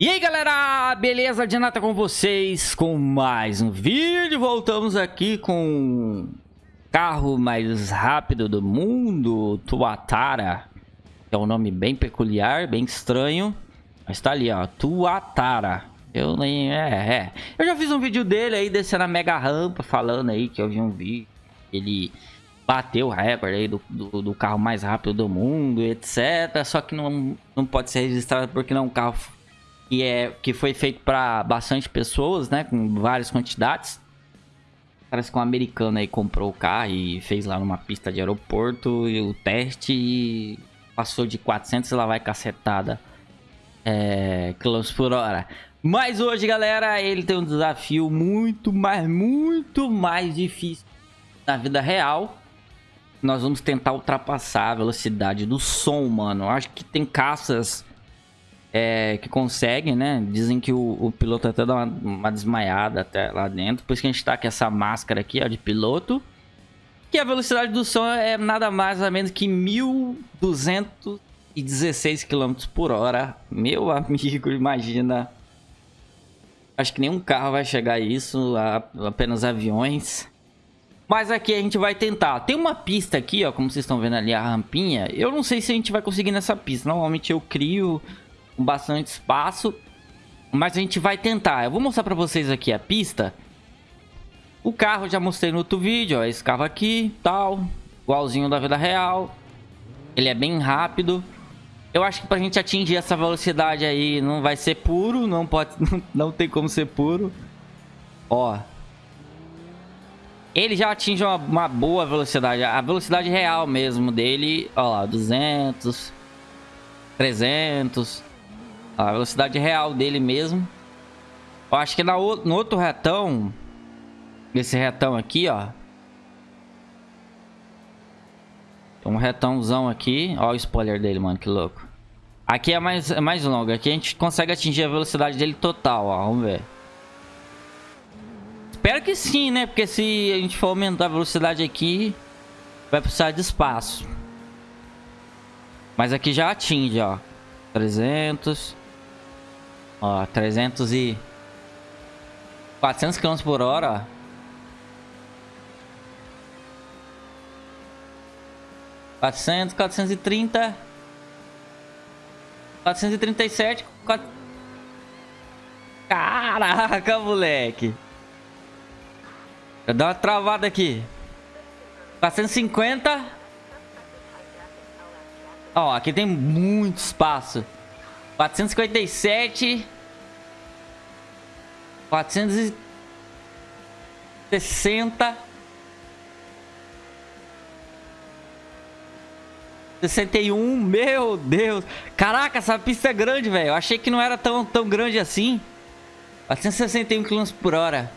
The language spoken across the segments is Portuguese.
E aí galera, beleza? Janata com vocês com mais um vídeo. Voltamos aqui com o carro mais rápido do mundo, Tuatara. É um nome bem peculiar, bem estranho. Mas tá ali, ó, Tuatara. Eu nem... é, é. Eu já fiz um vídeo dele aí, descendo a mega rampa, falando aí que eu vi um vídeo. Ele bateu o recorde aí do, do, do, carro mais rápido do mundo, etc. Só que não, não pode ser registrado porque não é um carro que, é, que foi feito para bastante pessoas, né? Com várias quantidades. Parece que um americano aí comprou o carro e fez lá numa pista de aeroporto e o teste e passou de 400 e lá vai cacetada é, quilômetros por hora. Mas hoje, galera, ele tem um desafio muito mais, muito mais difícil na vida real. Nós vamos tentar ultrapassar a velocidade do som, mano. Acho que tem caças é, que conseguem, né? Dizem que o, o piloto até dá uma, uma, desmaiada até lá dentro. Por isso que a gente tá com essa máscara aqui, ó, de piloto. Que a velocidade do som é nada mais ou menos que 1.216 km por hora. Meu amigo, imagina. Acho que nenhum carro vai chegar a isso, apenas aviões. Mas aqui a gente vai tentar. Tem uma pista aqui, ó, como vocês estão vendo ali, a rampinha. Eu não sei se a gente vai conseguir nessa pista. Normalmente eu crio com bastante espaço. Mas a gente vai tentar. Eu vou mostrar pra vocês aqui a pista. O carro já mostrei no outro vídeo, ó. Esse carro aqui, tal. Igualzinho da vida real. Ele é bem rápido. Eu acho que pra gente atingir essa velocidade aí não vai ser puro. Não pode... Não tem como ser puro. Ó. Ele já atinge uma, uma boa velocidade. A velocidade real mesmo dele. Ó lá, 200... 300... A velocidade real dele mesmo. Eu acho que na, no outro retão... Esse retão aqui, ó. Um retãozão aqui. Ó o spoiler dele, mano. Que louco. Aqui é mais, é mais longo. Aqui a gente consegue atingir a velocidade dele total, ó. Vamos ver. Espero que sim, né? Porque se a gente for aumentar a velocidade aqui... Vai precisar de espaço. Mas aqui já atinge, ó. 300... Ó, 300 e... 400 km por hora. Quatrocentos, quatrocentos e trinta, quatrocentos e trinta e sete, quatro... Caraca, moleque! Dá uma travada aqui. 450. Ó, aqui tem muito espaço. 457. 460. 61, meu Deus. Caraca, essa pista é grande, velho. Eu achei que não era tão, tão grande assim. 461 km por hora.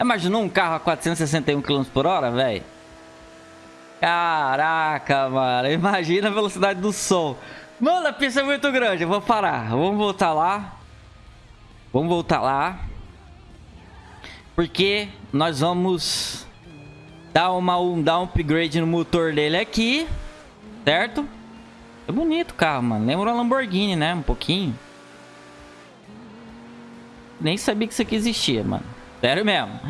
Imaginou um carro a 461 km por hora, velho? Caraca, mano. Imagina a velocidade do som. Mano, a pista é muito grande. Eu vou parar. Vamos voltar lá. Vamos voltar lá. Porque nós vamos dar, uma, um, dar um upgrade no motor dele aqui. Certo? É bonito o carro, mano. Lembra uma Lamborghini, né? Um pouquinho. Nem sabia que isso aqui existia, mano. Sério mesmo.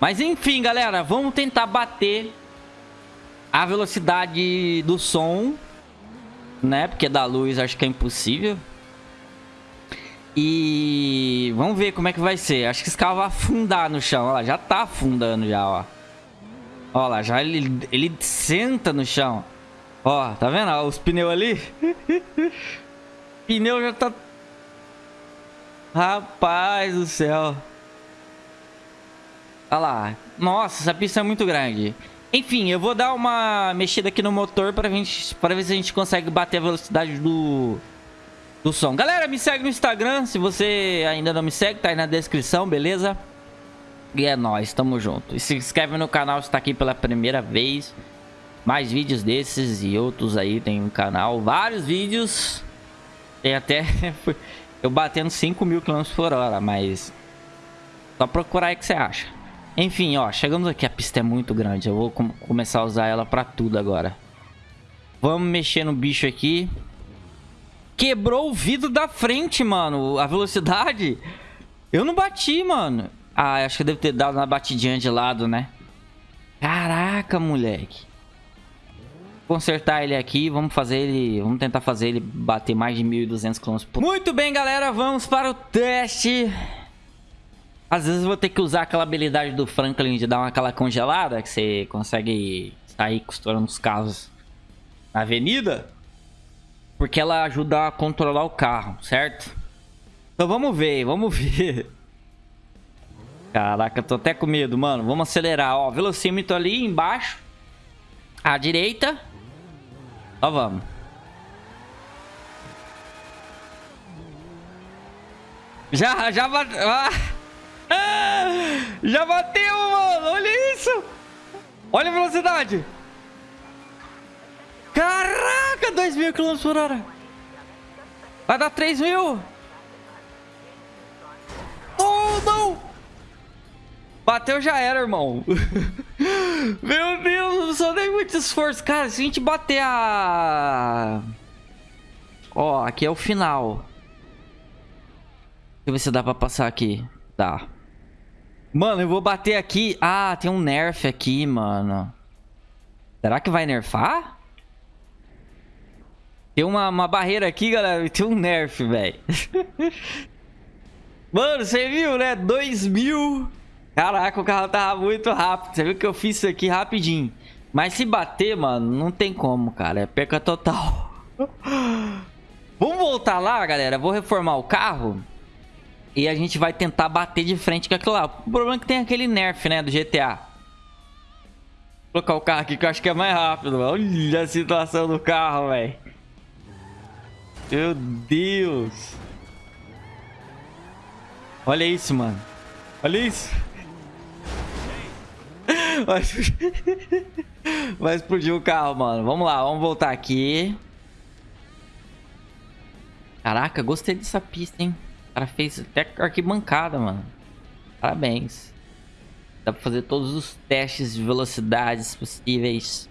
Mas enfim, galera. Vamos tentar bater a velocidade do som né? Porque da luz acho que é impossível. E vamos ver como é que vai ser. Acho que esse carro vai afundar no chão. Olha lá, já tá afundando já, ó. Olha lá, já ele, ele senta no chão. Ó, tá vendo? Ó, os pneus ali. pneu já tá... Rapaz do céu. Olha lá. Nossa, essa pista é muito grande. Enfim, eu vou dar uma mexida aqui no motor para ver se a gente consegue bater a velocidade do, do som. Galera, me segue no Instagram. Se você ainda não me segue, tá aí na descrição, beleza? E é nóis, tamo junto. E se inscreve no canal se tá aqui pela primeira vez. Mais vídeos desses e outros aí tem no canal. Vários vídeos. Tem até... eu batendo 5 mil km por hora, mas... Só procurar aí que você acha. Enfim, ó, chegamos aqui. A pista é muito grande. Eu vou com começar a usar ela pra tudo agora. Vamos mexer no bicho aqui. Quebrou o vidro da frente, mano. A velocidade. Eu não bati, mano. Ah, acho que deve ter dado uma batidinha de lado, né? Caraca, moleque. Consertar ele aqui, vamos fazer ele... Vamos tentar fazer ele bater mais de 1.200 km por... Muito bem, galera, vamos para o teste. Às vezes eu vou ter que usar aquela habilidade do Franklin de dar uma aquela congelada, que você consegue sair costurando os carros na avenida. Porque ela ajuda a controlar o carro, certo? Então vamos ver, vamos ver. Caraca, tô até com medo, mano. Vamos acelerar, ó. Velocímetro ali embaixo. À direita. Ó, vamos. Já, já bateu. Ah. Já bateu, mano. Olha isso. Olha a velocidade. Caraca, 2 mil km por hora. Vai dar 3 mil. Oh, não. Bateu já era, irmão. Meu Deus, só dei muito esforço. Cara, se a gente bater a... Ó, aqui é o final. Deixa eu ver se dá pra passar aqui. Tá. Mano, eu vou bater aqui. Ah, tem um nerf aqui, mano. Será que vai nerfar? Tem uma, uma barreira aqui, galera. Tem um nerf, velho. mano, você viu, né? 2 mil... Caraca, o carro tava muito rápido. Você viu que eu fiz isso aqui rapidinho. Mas se bater, mano, não tem como, cara. É perca total. Vamos voltar lá, galera. Vou reformar o carro. E a gente vai tentar bater de frente com aquilo lá. O problema é que tem aquele nerf, né, do GTA. Vou colocar o carro aqui que eu acho que é mais rápido. Olha a situação do carro, velho. Meu Deus. Olha isso, mano. Olha isso. Vai explodir... Vai explodir o carro, mano. Vamos lá, vamos voltar aqui. Caraca, gostei dessa pista, hein? O cara fez até arquibancada, mano. Parabéns. Dá pra fazer todos os testes de velocidades possíveis.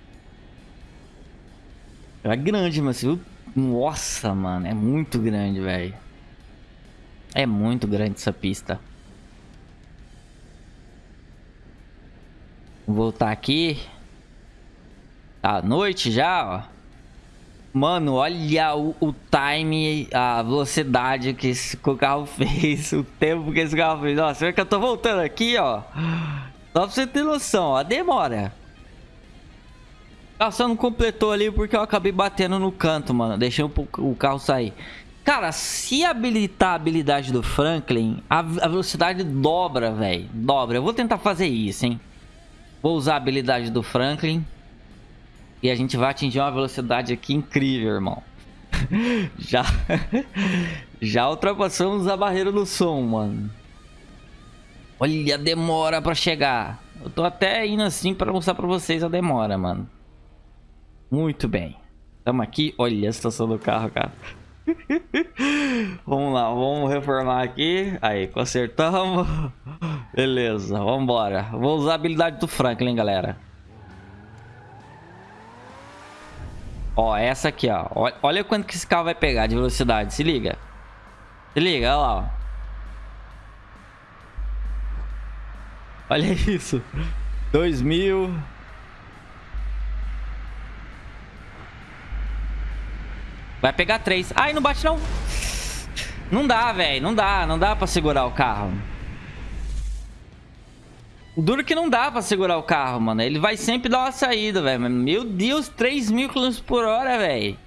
É grande, mas viu? Nossa, mano. É muito grande, velho. É muito grande essa pista. Vou voltar aqui. Tá noite já, ó. Mano, olha o, o, time, a velocidade que esse que o carro fez, o tempo que esse carro fez. Você vê que eu tô voltando aqui, ó. Só pra você ter noção, ó, demora. Ah, só não completou ali porque eu acabei batendo no canto, mano. Deixei o, o carro sair. Cara, se habilitar a habilidade do Franklin, a, a velocidade dobra, velho. Dobra. Eu vou tentar fazer isso, hein. Vou usar a habilidade do Franklin. E a gente vai atingir uma velocidade aqui incrível, irmão. já, já ultrapassamos a barreira do som, mano. Olha a demora pra chegar. Eu tô até indo assim pra mostrar pra vocês a demora, mano. Muito bem. Tamo aqui. Olha a situação do carro, cara. vamos lá, vamos reformar aqui. Aí, consertamos. Beleza, vamos embora. Vou usar a habilidade do Franklin, galera. Ó, essa aqui, ó. Olha quanto que esse carro vai pegar de velocidade. Se liga. Se liga, olha lá, ó. Olha isso. 2000. Vai pegar três. Ai, não bate não. Não dá, velho. Não dá. Não dá pra segurar o carro. Duro que não dá pra segurar o carro, mano. Ele vai sempre dar uma saída, velho. Meu Deus, 3 mil km por hora, velho.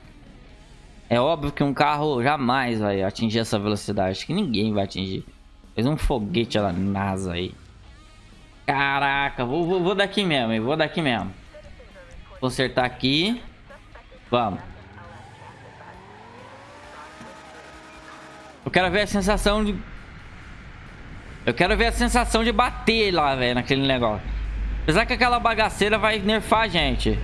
É óbvio que um carro jamais vai atingir essa velocidade. Acho que ninguém vai atingir. Fez um foguete lá NASA aí. Caraca, vou, vou, vou daqui mesmo, hein? Vou daqui mesmo. Consertar aqui. Vamos. Eu quero ver a sensação de... Eu quero ver a sensação de bater lá, velho, naquele negócio. Apesar que aquela bagaceira vai nerfar a gente.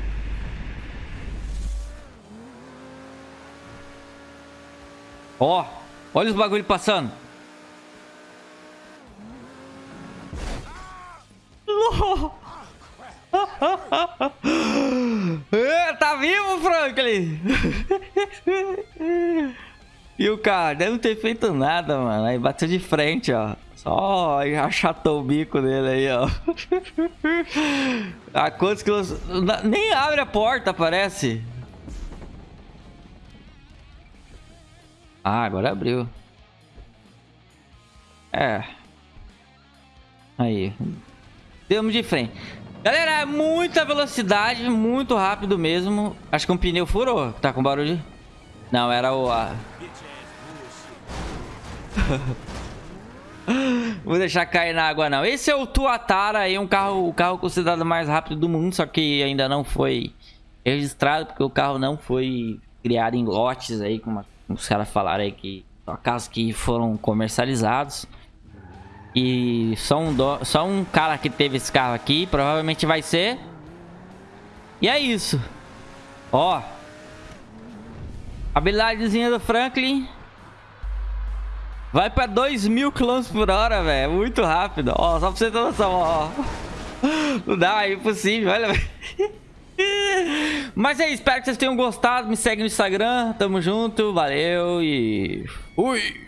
Ó, olha os bagulho passando. é, tá vivo, Franklin? E o cara deve não ter feito nada, mano. Aí bateu de frente, ó. Só achatou o bico dele aí, ó. a quantos quilos... Nem abre a porta, parece. Ah, agora abriu. É. Aí. Demos de frente. Galera, é muita velocidade, muito rápido mesmo. Acho que um pneu furou. Tá com barulho? Não, era o... A... Vou deixar cair na água não. Esse é o Tuatara aí, um carro, o carro considerado mais rápido do mundo, só que ainda não foi registrado porque o carro não foi criado em lotes aí, como os caras falaram aí que só carros que foram comercializados. E só um, do... só um cara que teve esse carro aqui, provavelmente vai ser. E é isso. Ó. Habilidadezinha do Franklin. Vai pra 2 mil km por hora, velho. Muito rápido. Ó, só pra você ter noção, ó. Não dá, é impossível, olha. Mas é isso, espero que vocês tenham gostado. Me segue no Instagram. Tamo junto, valeu e... Fui!